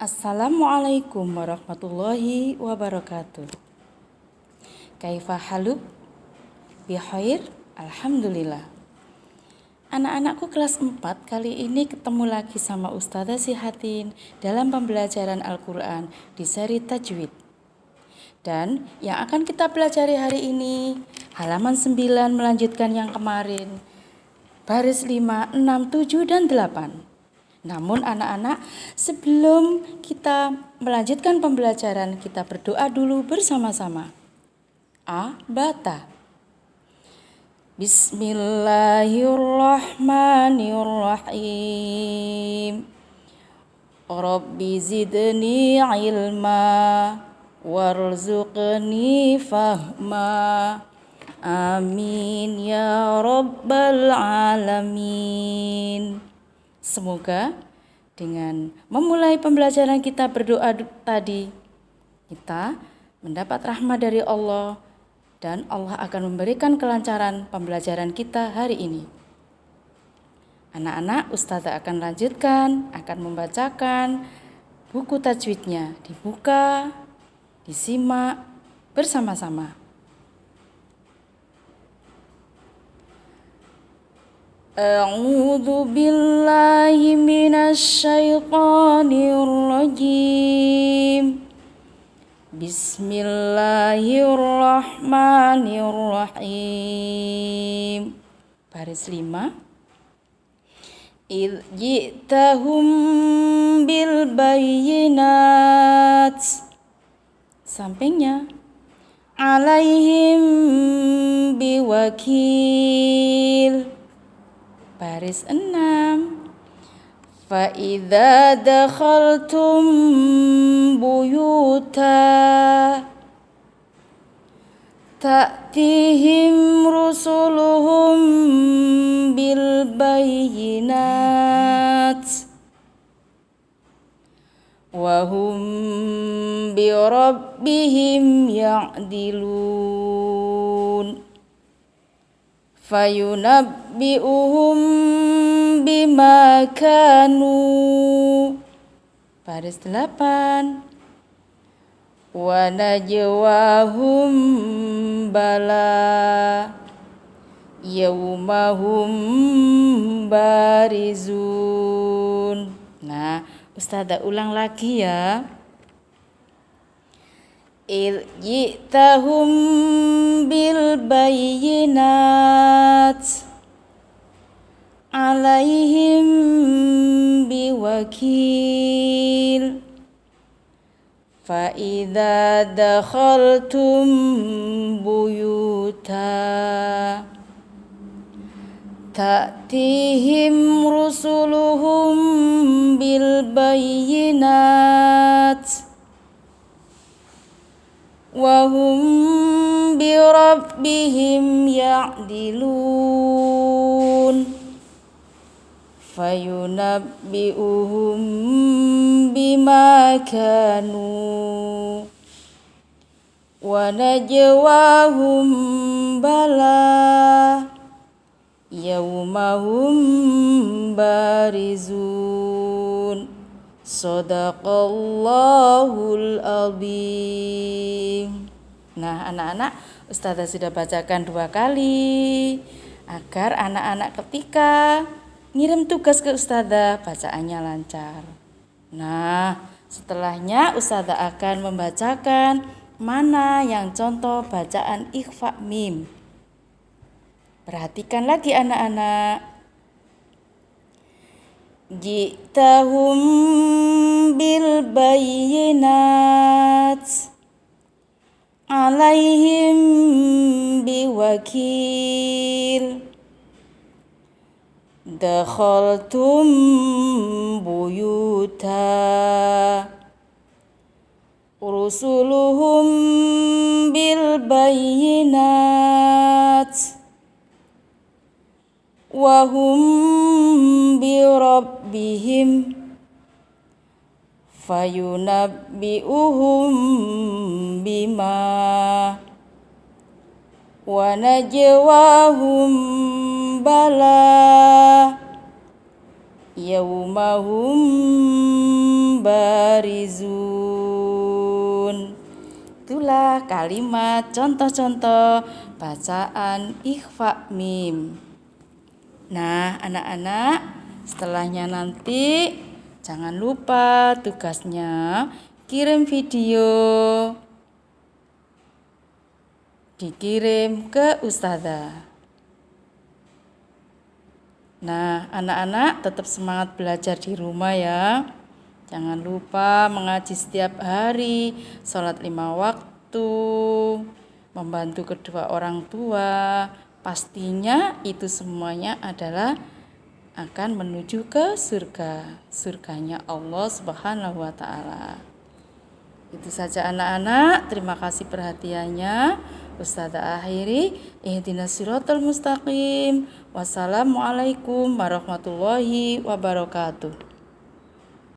Assalamualaikum warahmatullahi wabarakatuh. Kaifa haluk? Bihair? Alhamdulillah. Anak-anakku kelas 4 kali ini ketemu lagi sama Ustazah Sihatin dalam pembelajaran Al-Quran di seri Tajwid. Dan yang akan kita pelajari hari ini halaman 9 melanjutkan yang kemarin. Baris 5, 6, 7, dan 8. Namun anak-anak, sebelum kita melanjutkan pembelajaran, kita berdoa dulu bersama-sama. A. Bata. Bismillahirrahmanirrahim. Rabbi zidni ilma warzuqni fahma. Amin ya rabbal alamin. Semoga dengan memulai pembelajaran kita berdoa tadi, kita mendapat rahmat dari Allah dan Allah akan memberikan kelancaran pembelajaran kita hari ini. Anak-anak, Ustazah akan lanjutkan, akan membacakan buku tajwidnya. Dibuka, disimak bersama-sama. أعوذ بالله من الشيطان الرجيم بسم الله الرحمن الرحيم Baris 5 إذ جئتهم بالبينات Sampingnya Alaihim biwakil Baris 6 Fa'idha dakhaltum buyuta Ta'tihim rusuluhum bil bayinat Wahum bi rabbihim ya'dilun. Fayunabbi'uhum bima kanu Baris delapan. Wa najwahum bala. Yaumahum barizun. Nah Ustazah ulang lagi ya. Il jitahum bil bayinat عليهم بوكيل. فإذا دخلتم بيوتا تأتيهم رسلهم بالبينات وهم بربهم يعدلون. فينبئهم بما كانوا ونجواهم بلى يوم هم بارزون Sadaqallahul azim. Nah, anak-anak, Ustazah sudah bacakan dua kali agar anak-anak ketika ngirim tugas ke ustazah, bacaannya lancar. Nah, setelahnya ustazah akan membacakan mana yang contoh bacaan ikhfa mim. Perhatikan lagi anak-anak. Jitahum bil bayyinat alaihim biwakil دخلتم بيوتا رسلهم بالبينات وهم بربهم فينبئهم بما ونجواهم بلى يوم هم بارزون barizun. Itulah kalimat contoh-contoh bacaan ikhfa mim. Nah, anak-anak, setelahnya nanti jangan lupa tugasnya kirim video dikirim ke ustazah. Nah, anak-anak tetap semangat belajar di rumah ya. Jangan lupa mengaji setiap hari, sholat lima waktu, membantu kedua orang tua. Pastinya itu semuanya adalah akan menuju ke surga, surganya Allah Subhanahu wa taala. Itu saja anak-anak, terima kasih perhatiannya. Ustazah akhiri, ihdinas siratal mustaqim. Wassalamualaikum warahmatullahi wabarakatuh.